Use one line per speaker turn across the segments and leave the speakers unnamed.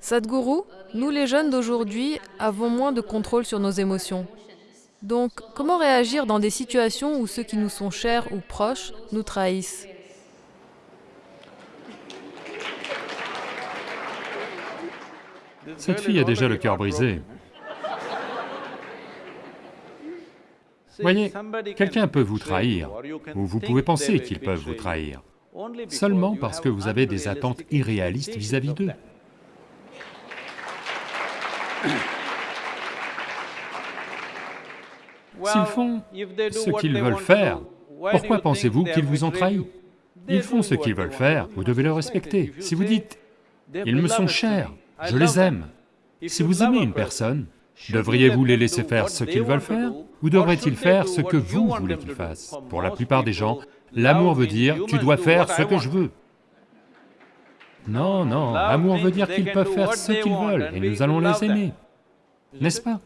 Sadhguru, nous les jeunes d'aujourd'hui avons moins de contrôle sur nos émotions. Donc, comment réagir dans des situations où ceux qui nous sont chers ou proches nous trahissent?
Cette fille a déjà le cœur brisé. Voyez, quelqu'un peut vous trahir, ou vous pouvez penser qu'ils peuvent vous trahir, seulement parce que vous avez des attentes irréalistes vis-à-vis d'eux. S'ils font ce qu'ils veulent faire, pourquoi pensez-vous qu'ils vous ont trahi Ils font ce qu'ils veulent faire, vous devez le respecter. Si vous dites, ils me sont chers, je les aime. Si vous aimez une personne, devriez-vous les laisser faire ce qu'ils veulent faire Ou devraient-ils faire ce que vous voulez qu'ils fassent? Pour la plupart des gens, l'amour veut dire, tu dois faire ce que je veux. Non, non, l'amour veut dire qu'ils peuvent faire ce qu'ils veulent et nous allons les aimer, n'est-ce pas?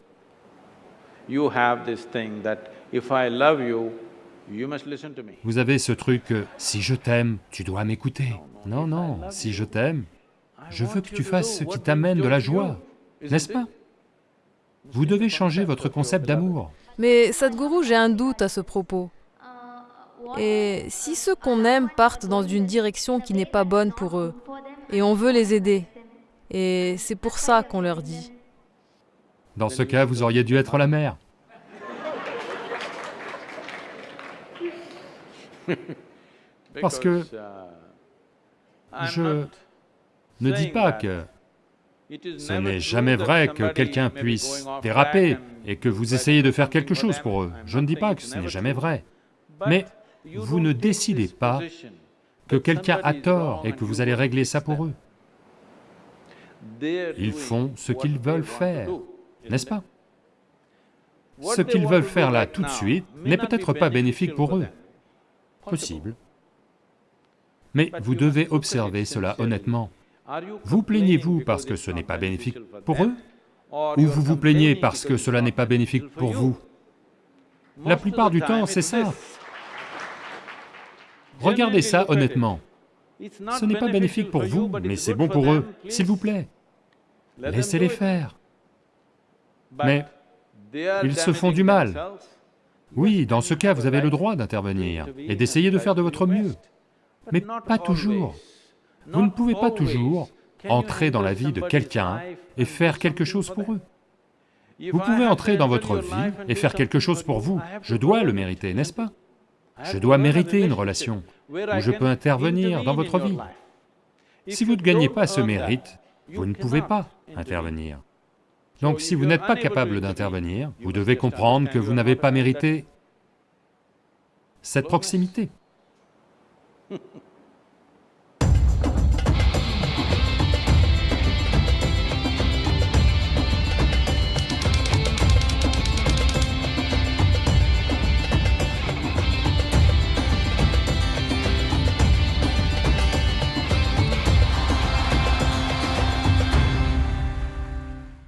Vous avez ce truc, euh, si je t'aime, tu dois m'écouter. Non, non, si je t'aime, je veux que tu fasses ce qui t'amène de la joie, n'est-ce pas? Vous devez changer votre concept d'amour.
Mais Sadhguru, j'ai un doute à ce propos. Et si ceux qu'on aime partent dans une direction qui n'est pas bonne pour eux, et on veut les aider, et c'est pour ça qu'on leur dit.
Dans ce cas, vous auriez dû être la mère. Parce que je ne dis pas que ce n'est jamais vrai que quelqu'un puisse déraper et que vous essayez de faire quelque chose pour eux. Je ne dis pas que ce n'est jamais vrai. Mais vous ne décidez pas que quelqu'un a tort et que vous allez régler ça pour eux. Ils font ce qu'ils veulent faire, n'est-ce pas? Ce qu'ils veulent faire là tout de suite n'est peut-être pas bénéfique pour eux. Possible. Mais vous devez observer cela honnêtement. Vous plaignez-vous parce que ce n'est pas bénéfique pour eux? Ou vous vous plaignez parce que cela n'est pas bénéfique pour vous? La plupart du temps, c'est ça. Regardez ça honnêtement. Ce n'est pas bénéfique pour vous, mais c'est bon pour eux, s'il vous plaît. Laissez-les faire. Mais ils se font du mal. Oui, dans ce cas, vous avez le droit d'intervenir et d'essayer de faire de votre mieux, mais pas toujours. Vous ne pouvez pas toujours entrer dans la vie de quelqu'un et faire quelque chose pour eux. Vous pouvez entrer dans votre vie et faire quelque chose pour vous, je dois le mériter, n'est-ce pas? Je dois mériter une relation où je peux intervenir dans votre vie. Si vous ne gagnez pas ce mérite, vous ne pouvez pas intervenir. Donc si vous n'êtes pas capable d'intervenir, vous devez comprendre que vous n'avez pas mérité cette proximité.